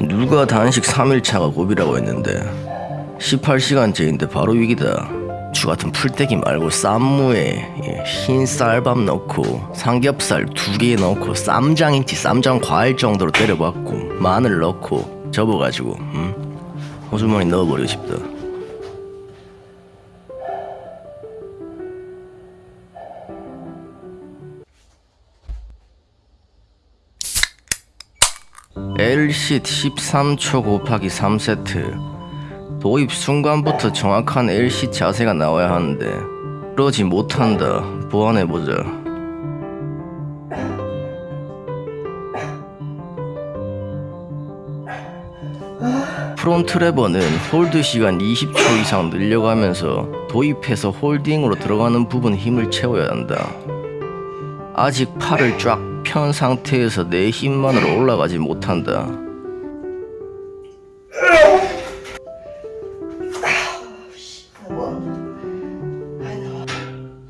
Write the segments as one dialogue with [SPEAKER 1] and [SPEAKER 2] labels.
[SPEAKER 1] 누가 단식 3일차가 고비라고 했는데 18시간째인데 바로 위기다 주같은 풀떼기 말고 쌈무에 예, 흰 쌀밥 넣고 삼겹살 두 개 넣고 쌈장인지 쌈장 과일 정도로 때려봤고 마늘 넣고 접어가지고 음? 호주머니 넣어버리고 싶다 L-sit 13초 곱하기 3세트. 도입 순간부터 정확한 L-sit 자세가 나와야 하는데. 그러지 못한다. 보완해보자. front lever는 hold 시간 20초 이상 늘려가면서 도입해서 holding으로 들어가는 부분 힘을 채워야 한다. 아직 팔을 쫙 편 상태에서 내 힘만으로 올라가지 못한다.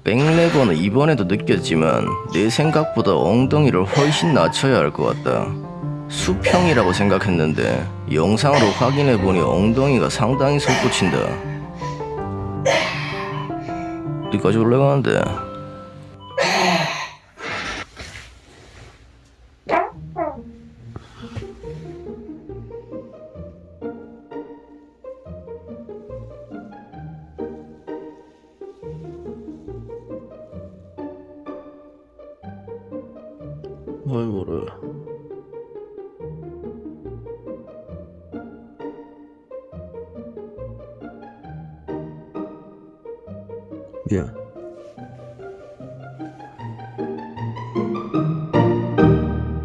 [SPEAKER 1] 백레버는 이번에도 느꼈지만 내 생각보다 엉덩이를 훨씬 낮춰야 할 것 같다. 수평이라고 생각했는데 영상으로 확인해보니 엉덩이가 상당히 솟구친다. 어디까지 올라가는데? 뭘 모르 미안